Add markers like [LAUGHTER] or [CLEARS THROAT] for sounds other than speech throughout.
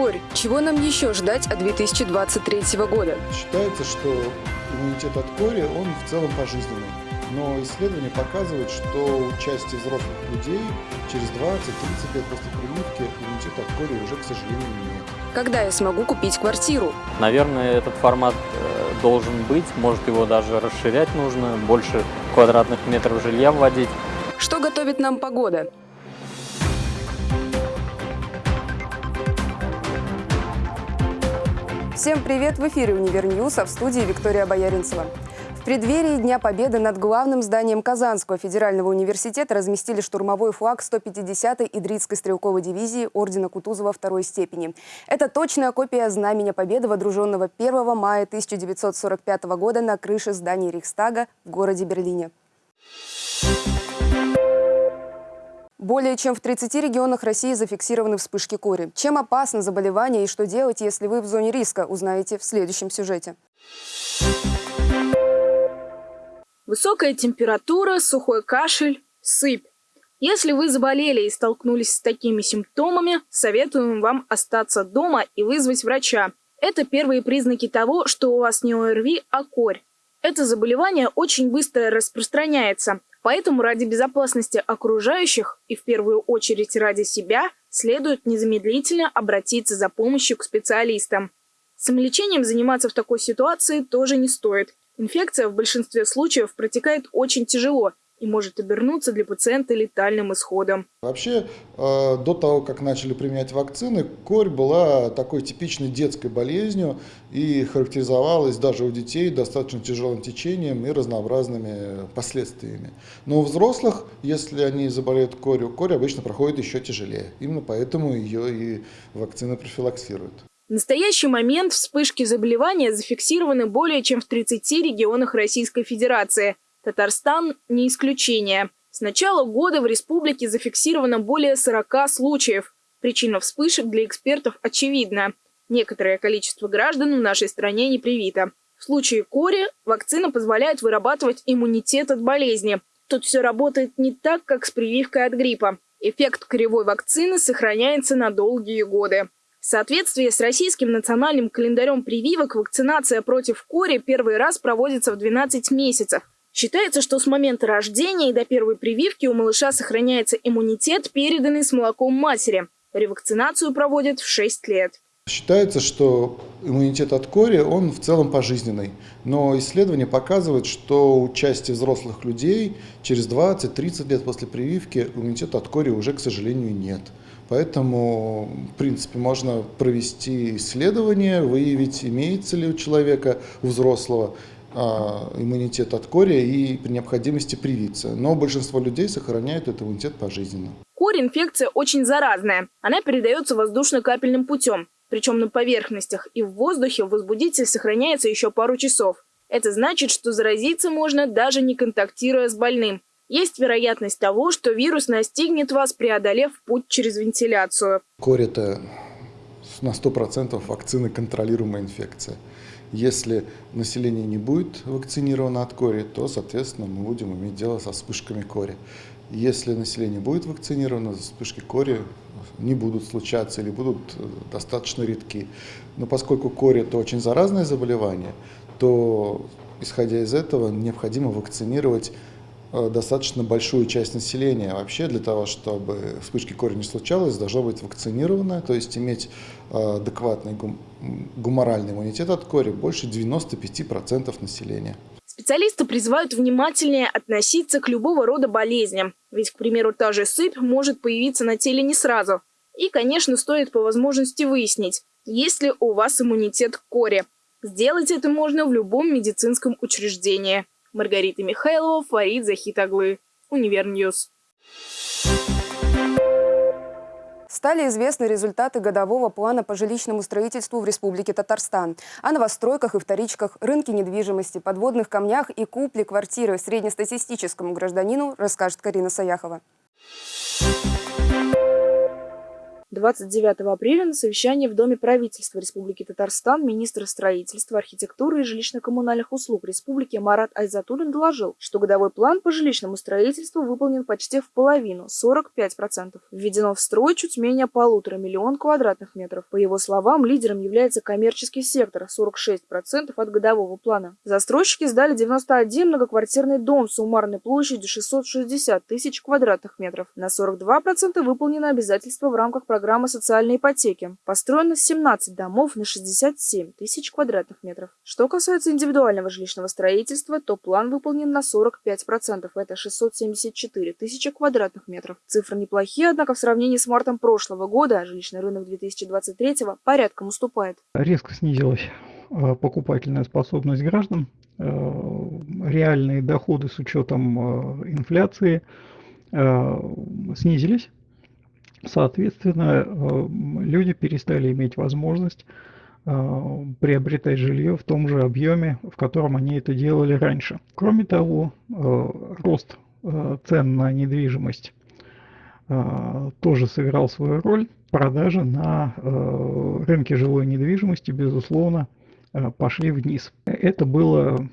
корь. Чего нам еще ждать от 2023 года? Считается, что иммунитет от кори, он в целом пожизненный. Но исследования показывают, что у части взрослых людей через 20-30 лет после прививки иммунитет от кори уже, к сожалению, нет. Когда я смогу купить квартиру? Наверное, этот формат э, должен быть, может его даже расширять нужно, больше квадратных метров жилья вводить. Что готовит нам погода? Всем привет! В эфире «Univer News», а в студии Виктория Бояринцева. В преддверии Дня Победы над главным зданием Казанского федерального университета разместили штурмовой флаг 150-й Идритской стрелковой дивизии Ордена Кутузова второй степени. Это точная копия Знамени Победы, водруженного 1 мая 1945 года на крыше здания Рейхстага в городе Берлине. Более чем в 30 регионах России зафиксированы вспышки кори. Чем опасно заболевание и что делать, если вы в зоне риска, узнаете в следующем сюжете. Высокая температура, сухой кашель, сыпь. Если вы заболели и столкнулись с такими симптомами, советуем вам остаться дома и вызвать врача. Это первые признаки того, что у вас не ОРВИ, а корь. Это заболевание очень быстро распространяется, поэтому ради безопасности окружающих и в первую очередь ради себя следует незамедлительно обратиться за помощью к специалистам. Самолечением заниматься в такой ситуации тоже не стоит. Инфекция в большинстве случаев протекает очень тяжело и может обернуться для пациента летальным исходом. Вообще, э, до того, как начали применять вакцины, корь была такой типичной детской болезнью и характеризовалась даже у детей достаточно тяжелым течением и разнообразными последствиями. Но у взрослых, если они заболеют корью, корь обычно проходит еще тяжелее. Именно поэтому ее и вакцины профилаксируют. В настоящий момент вспышки заболевания зафиксированы более чем в 30 регионах Российской Федерации. Татарстан не исключение. С начала года в республике зафиксировано более 40 случаев. Причина вспышек для экспертов очевидна. Некоторое количество граждан в нашей стране не привито. В случае кори вакцина позволяет вырабатывать иммунитет от болезни. Тут все работает не так, как с прививкой от гриппа. Эффект коревой вакцины сохраняется на долгие годы. В соответствии с российским национальным календарем прививок вакцинация против кори первый раз проводится в 12 месяцев. Считается, что с момента рождения и до первой прививки у малыша сохраняется иммунитет, переданный с молоком матери. Ревакцинацию проводят в 6 лет. Считается, что иммунитет от кори, он в целом пожизненный. Но исследования показывают, что у части взрослых людей через 20-30 лет после прививки иммунитета от кори уже, к сожалению, нет. Поэтому, в принципе, можно провести исследование, выявить, имеется ли у человека, у взрослого, иммунитет от кори и при необходимости привиться. Но большинство людей сохраняют этот иммунитет пожизненно. Корь – инфекция очень заразная. Она передается воздушно-капельным путем. Причем на поверхностях и в воздухе возбудитель сохраняется еще пару часов. Это значит, что заразиться можно даже не контактируя с больным. Есть вероятность того, что вирус настигнет вас, преодолев путь через вентиляцию. Корь – это на 100% вакцины контролируемая инфекция. Если население не будет вакцинировано от кори, то, соответственно, мы будем иметь дело со вспышками кори. Если население будет вакцинировано, вспышки кори не будут случаться или будут э, достаточно редки. Но поскольку кори – это очень заразное заболевание, то, исходя из этого, необходимо вакцинировать достаточно большую часть населения. Вообще для того, чтобы вспышки кори не случалось, должно быть вакцинировано, то есть иметь э, адекватный гуморальный иммунитет от кори больше 95% населения. Специалисты призывают внимательнее относиться к любого рода болезням. Ведь, к примеру, та же сыпь может появиться на теле не сразу. И, конечно, стоит по возможности выяснить, есть ли у вас иммунитет к кори. Сделать это можно в любом медицинском учреждении. Маргарита Михайлова, Фарид Захитаглы. Univer News. Стали известны результаты годового плана по жилищному строительству в Республике Татарстан. О новостройках и вторичках, рынке недвижимости, подводных камнях и купле квартиры среднестатистическому гражданину расскажет Карина Саяхова. 29 апреля на совещании в Доме правительства Республики Татарстан министр строительства, архитектуры и жилищно-коммунальных услуг Республики Марат Айзатуллин доложил, что годовой план по жилищному строительству выполнен почти в половину – 45%. Введено в строй чуть менее полутора миллион квадратных метров. По его словам, лидером является коммерческий сектор – 46% от годового плана. Застройщики сдали 91 многоквартирный дом с суммарной площадью 660 тысяч квадратных метров. На 42% выполнено обязательство в рамках программы социальной ипотеки. Построено 17 домов на 67 тысяч квадратных метров. Что касается индивидуального жилищного строительства, то план выполнен на 45%. Это 674 тысячи квадратных метров. Цифры неплохие, однако в сравнении с мартом прошлого года жилищный рынок 2023 порядком уступает. Резко снизилась э, покупательная способность граждан, э, реальные доходы с учетом э, инфляции снизились. Соответственно, люди перестали иметь возможность приобретать жилье в том же объеме, в котором они это делали раньше. Кроме того, рост цен на недвижимость тоже сыграл свою роль. Продажи на рынке жилой недвижимости, безусловно, пошли вниз. Это было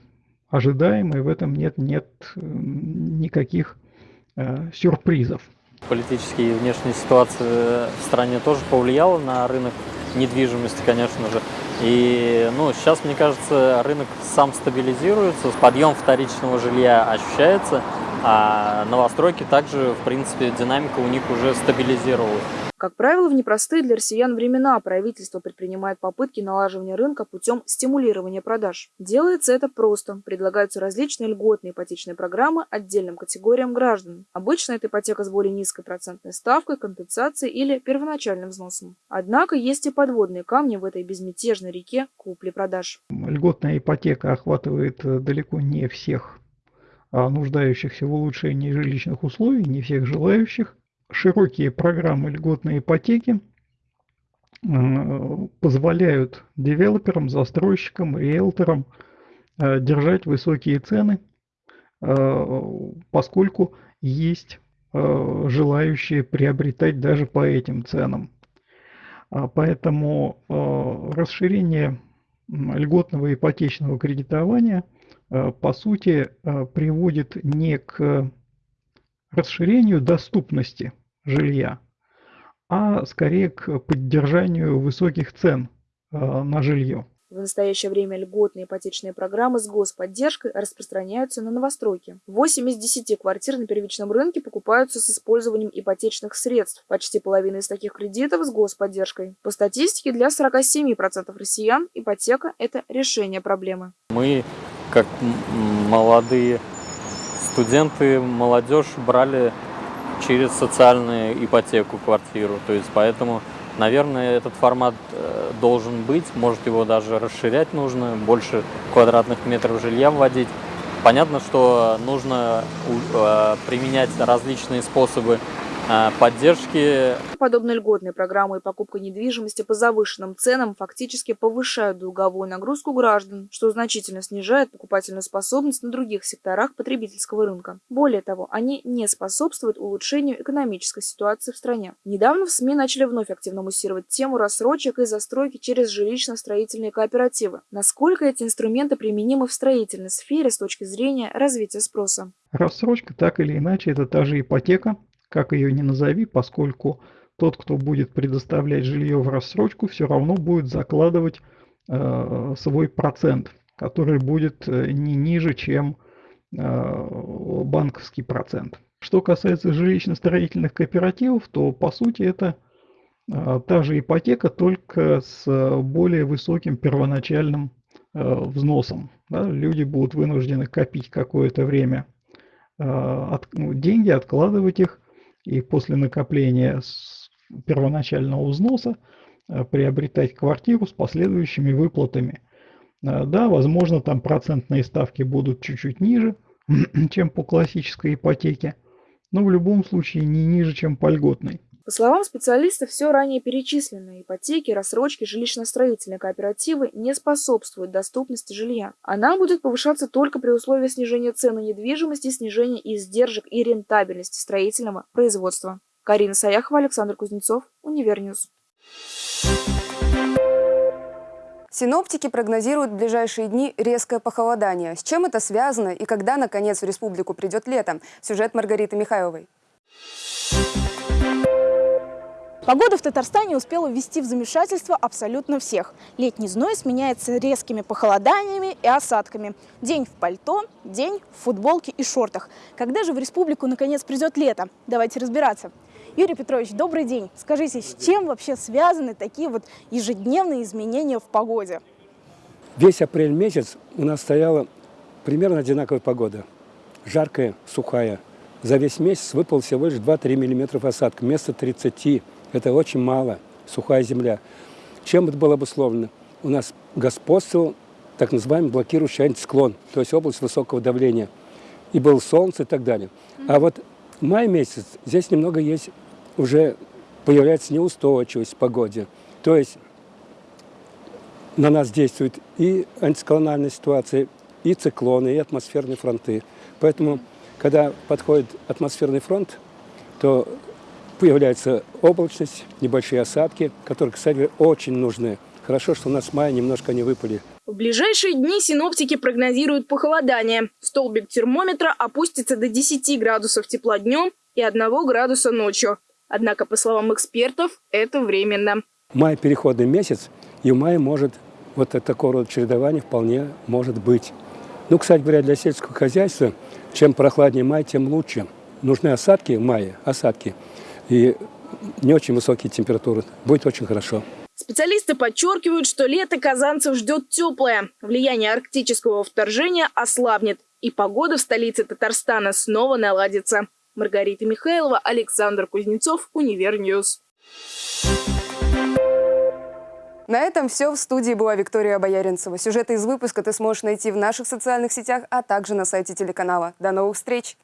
ожидаемо, и в этом нет, нет никаких сюрпризов. Политические и внешняя ситуация в стране тоже повлияла на рынок недвижимости, конечно же. И ну, сейчас, мне кажется, рынок сам стабилизируется, подъем вторичного жилья ощущается, а новостройки также, в принципе, динамика у них уже стабилизировалась. Как правило, в непростые для россиян времена правительство предпринимает попытки налаживания рынка путем стимулирования продаж. Делается это просто. Предлагаются различные льготные ипотечные программы отдельным категориям граждан. Обычно это ипотека с более низкой процентной ставкой, компенсацией или первоначальным взносом. Однако есть и подводные камни в этой безмятежной реке купли-продаж. Льготная ипотека охватывает э, далеко не всех а нуждающихся в улучшении жилищных условий, не всех желающих широкие программы льготной ипотеки э, позволяют девелоперам, застройщикам, риэлторам э, держать высокие цены, э, поскольку есть желающие приобретать даже по этим ценам. А поэтому расширение льготного ипотечного кредитования по сути приводит не к расширению доступности жилья, а скорее к поддержанию высоких цен э, на жилье. В настоящее время льготные ипотечные программы с господдержкой распространяются на новостройки. 8 из 10 квартир на первичном рынке покупаются с использованием ипотечных средств. Почти половина из таких кредитов с господдержкой. По статистике, для 47% россиян ипотека – это решение проблемы. Мы, как молодые студенты, молодежь брали через социальную ипотеку квартиру. То есть поэтому, наверное, этот формат э, должен быть. Может его даже расширять нужно, больше квадратных метров жилья вводить. Понятно, что нужно э, применять различные способы поддержки. Подобные льготные программы и покупка недвижимости по завышенным ценам фактически повышают долговую нагрузку граждан, что значительно снижает покупательную способность на других секторах потребительского рынка. Более того, они не способствуют улучшению экономической ситуации в стране. Недавно в СМИ начали вновь активно муссировать тему рассрочек и застройки через жилищно-строительные кооперативы. Насколько эти инструменты применимы в строительной сфере с точки зрения развития спроса? Рассрочка так или иначе это та же ипотека, как ее ни назови, поскольку тот, кто будет предоставлять жилье в рассрочку, все равно будет закладывать э, свой процент, который будет э, не ниже, чем э, банковский процент. Что касается жилищно-строительных кооперативов, то по сути это э, та же ипотека, только с более высоким первоначальным э, взносом. Да? Люди будут вынуждены копить какое-то время э, от, ну, деньги, откладывать их и после накопления первоначального взноса э, приобретать квартиру с последующими выплатами. Э, да, возможно, там процентные ставки будут чуть-чуть ниже, [CLEARS THROAT] чем по классической ипотеке, но в любом случае не ниже, чем по льготной. По словам специалистов, все ранее перечисленные ипотеки, рассрочки, жилищно-строительные кооперативы не способствуют доступности жилья. Она будет повышаться только при условии снижения цен на недвижимость и снижения издержек и рентабельности строительного производства. Карина Саяхова, Александр Кузнецов, Univer News. Синоптики прогнозируют в ближайшие дни резкое похолодание. С чем это связано и когда, наконец, в республику придет лето? Сюжет Маргариты Михайловой. Погода в Татарстане успела ввести в замешательство абсолютно всех. Летний зной сменяется резкими похолоданиями и осадками. День в пальто, день в футболке и шортах. Когда же в республику наконец придет лето? Давайте разбираться. Юрий Петрович, добрый день. Скажите, с чем вообще связаны такие вот ежедневные изменения в погоде? Весь апрель месяц у нас стояла примерно одинаковая погода. Жаркая, сухая. За весь месяц выпал всего лишь 2-3 миллиметра осадка вместо 30 это очень мало, сухая земля. Чем это было обусловлено? У нас господствовал так называемый блокирующий антициклон, то есть область высокого давления. И было солнце и так далее. А вот май месяц, здесь немного есть, уже появляется неустойчивость в погоде. То есть на нас действует и антициклональная ситуация, и циклоны, и атмосферные фронты. Поэтому, когда подходит атмосферный фронт, то появляется облачность, небольшие осадки, которые, кстати, очень нужны. Хорошо, что у нас в мае немножко не выпали. В ближайшие дни синоптики прогнозируют похолодание. Столбик термометра опустится до 10 градусов тепла днем и 1 градуса ночью. Однако, по словам экспертов, это временно. Май – переходный месяц, и в мае может вот такого рода чередование вполне может быть. Ну, кстати говоря, для сельского хозяйства, чем прохладнее май, тем лучше. Нужны осадки в мае, осадки – и не очень высокие температуры. Будет очень хорошо. Специалисты подчеркивают, что лето казанцев ждет теплое. Влияние арктического вторжения ослабнет, и погода в столице Татарстана снова наладится. Маргарита Михайлова, Александр Кузнецов, Univer News. На этом все. В студии была Виктория Бояринцева. Сюжеты из выпуска ты сможешь найти в наших социальных сетях, а также на сайте телеканала. До новых встреч!